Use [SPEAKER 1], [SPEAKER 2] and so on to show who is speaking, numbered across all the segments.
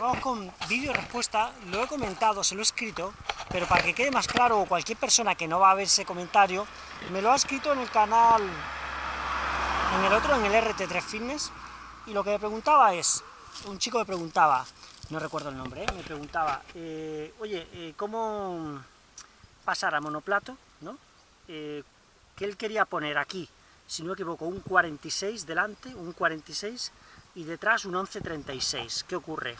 [SPEAKER 1] vamos con vídeo respuesta, lo he comentado, se lo he escrito, pero para que quede más claro, cualquier persona que no va a ver ese comentario, me lo ha escrito en el canal, en el otro, en el RT3 Fitness, y lo que me preguntaba es, un chico me preguntaba, no recuerdo el nombre, ¿eh? me preguntaba, eh, oye, eh, ¿cómo pasar a monoplato? ¿no? que él quería poner aquí, si no me equivoco, un 46 delante, un 46, y detrás un 1136. ¿Qué ocurre?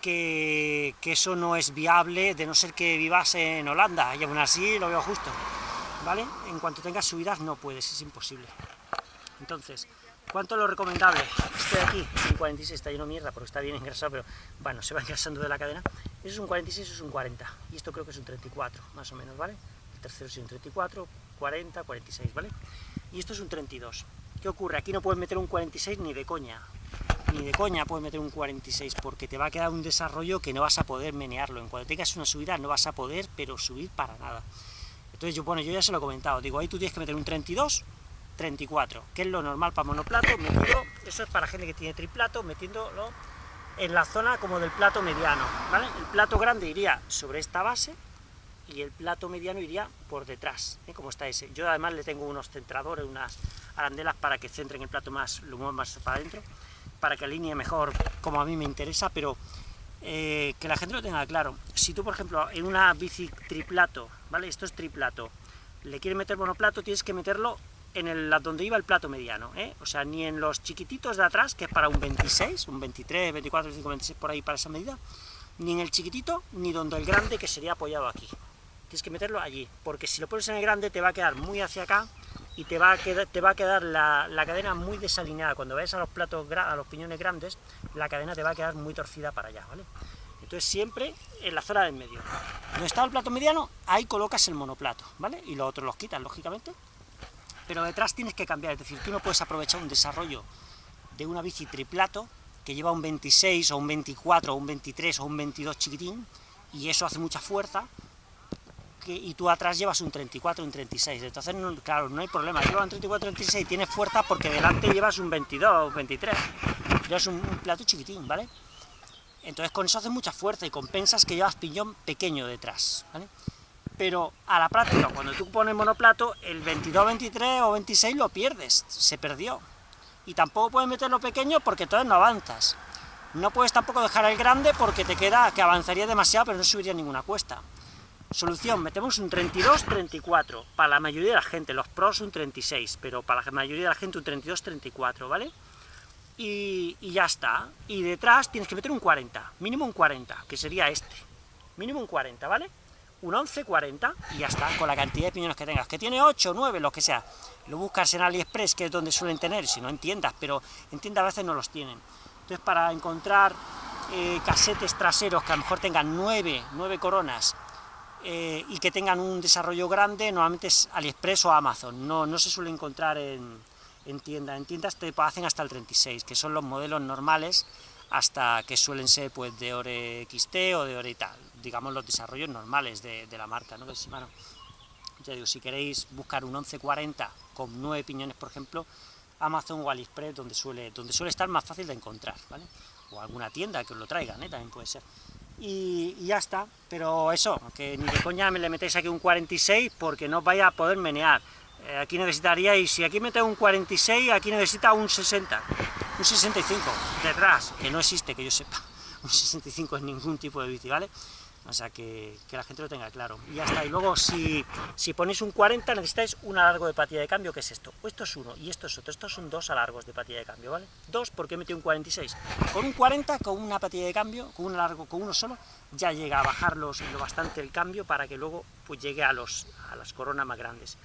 [SPEAKER 1] Que, que, eso no es viable, de no ser que vivas en Holanda, y aún así lo veo justo, ¿vale? En cuanto tengas subidas no puedes, es imposible. Entonces, ¿cuánto es lo recomendable? Este de aquí, un 46, está lleno de mierda porque está bien engrasado, pero bueno, se va engrasando de la cadena. Eso es un 46, eso es un 40, y esto creo que es un 34, más o menos, ¿vale? El tercero es un 34, 40, 46, ¿vale? Y esto es un 32. ¿Qué ocurre? Aquí no puedes meter un 46 ni de coña. Ni de coña puedes meter un 46, porque te va a quedar un desarrollo que no vas a poder menearlo. En cuanto tengas una subida no vas a poder, pero subir para nada. Entonces yo, bueno, yo ya se lo he comentado. Digo, ahí tú tienes que meter un 32, 34, que es lo normal para monoplato, metido, eso es para gente que tiene triplato, metiéndolo en la zona como del plato mediano. El plato grande iría sobre esta base, y el plato mediano iría por detrás, ¿eh? como está ese. Yo además le tengo unos centradores, unas arandelas para que centren el plato más, lo más para adentro, para que alinee mejor como a mí me interesa, pero eh, que la gente lo tenga claro. Si tú, por ejemplo, en una bici triplato, ¿vale? Esto es triplato, le quieres meter monoplato, tienes que meterlo en el, donde iba el plato mediano, ¿eh? O sea, ni en los chiquititos de atrás, que es para un 26, un 23, 24, 25, 26, por ahí para esa medida, ni en el chiquitito, ni donde el grande, que sería apoyado aquí tienes que meterlo allí, porque si lo pones en el grande te va a quedar muy hacia acá y te va a quedar, te va a quedar la, cadena muy desalineada. Cuando vayas a los platos, a los piñones grandes, la cadena te va a quedar muy torcida para allá, ¿vale? Entonces siempre en la zona del medio. Donde está el plato mediano, ahí colocas el monoplato, ¿vale? Y los otros los quitas, lógicamente. Pero detrás tienes que cambiar, es decir, tú no puedes aprovechar un desarrollo de una bici triplato que lleva un 26 o un 24 o un 23 o un 22 chiquitín, y eso hace mucha fuerza, y tú atrás llevas un 34, un 36, entonces, claro, no hay problema, llevas un 34, 36, tienes fuerza porque delante llevas un 22, un 23, llevas un, plato chiquitín, ¿vale? Entonces con eso haces mucha fuerza y compensas que llevas piñón pequeño detrás, ¿vale? Pero a la práctica, cuando tú pones monoplato, el 22, 23 o 26 lo pierdes, se perdió. Y tampoco puedes meterlo pequeño porque entonces no avanzas. No puedes tampoco dejar el grande porque te queda que avanzaría demasiado pero no subiría ninguna cuesta. Solución, metemos un 32-34, para la mayoría de la gente, los pros un 36, pero para la mayoría de la gente un 32-34, ¿vale? Y, ya está, y detrás tienes que meter un 40, mínimo un 40, que sería este, mínimo un 40, ¿vale? Un 11-40, y ya está, con la cantidad de piñones que tengas, que tiene 8, 9, lo que sea, lo buscas en AliExpress, que es donde suelen tener, si no entiendas, pero en tiendas a veces no los tienen. Entonces para encontrar eh, casetes traseros que a lo mejor tengan 9, 9 coronas, eh, y que tengan un desarrollo grande, normalmente es AliExpress o Amazon, no, no se suele encontrar en, en tiendas, en tiendas te hacen hasta el 36, que son los modelos normales, hasta que suelen ser pues de Ore XT o de Ore y tal, digamos los desarrollos normales de, de la marca, ¿no? Shimano. Ya digo, si queréis buscar un 1140 con 9 piñones, por ejemplo, Amazon o AliExpress, donde suele, donde suele estar más fácil de encontrar, ¿vale? O alguna tienda que os lo traigan, ¿eh? también puede ser y, ya está, pero eso, que ni de coña me le metéis aquí un 46 porque no vaya a poder menear, eh, aquí necesitaríais, si aquí metéis un 46, aquí necesita un 60, un 65, detrás, que no existe, que yo sepa, un 65 en ningún tipo de bici, ¿vale? O sea, que, la gente lo tenga claro. Y ya está. Y luego, si, si ponéis un 40, necesitáis un alargo de patilla de cambio, que es esto. Esto es uno, y esto es otro. Estos son dos alargos de patilla de cambio, ¿vale? Dos, porque he metido un 46. Con un 40, con una patilla de cambio, con un alargo, con uno solo, ya llega a bajar lo bastante el cambio para que luego pues, llegue a, los, a las coronas más grandes.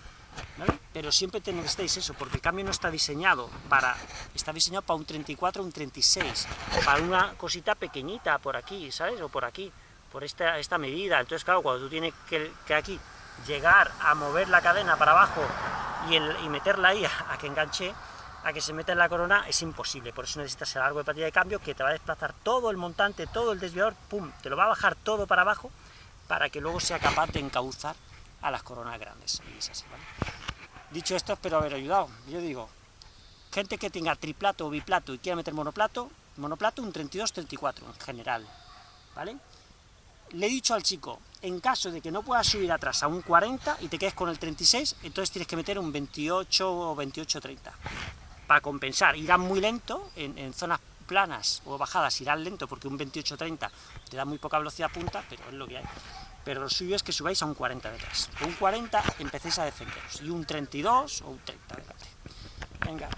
[SPEAKER 1] ¿Vale? Pero siempre necesitáis eso, porque el cambio no está diseñado para... Está diseñado para un 34 o un 36, para una cosita pequeñita por aquí, ¿sabes? O por aquí por esta, esta medida. Entonces, claro, cuando tú tienes que, aquí llegar a mover la cadena para abajo y, y meterla ahí a, que enganche, a que se meta en la corona, es imposible. Por eso necesitas el largo de patilla de cambio que te va a desplazar todo el montante, todo el desviador, pum, te lo va a bajar todo para abajo, para que luego sea capaz de encauzar a las coronas grandes. Dicho esto, espero haber ayudado. Yo digo, gente que tenga triplato o biplato y quiera meter monoplato, monoplato un 32-34 en general, ¿vale? Le he dicho al chico, en caso de que no puedas subir atrás a un 40 y te quedes con el 36, entonces tienes que meter un 28 o 28-30, para compensar. Irán muy lento, en, zonas planas o bajadas irán lento, porque un 28-30 te da muy poca velocidad punta, pero es lo que hay. Pero lo suyo es que subáis a un 40 detrás. un 40 empecéis a defenderos, y un 32 o un 30 delante. Venga.